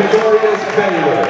Victorious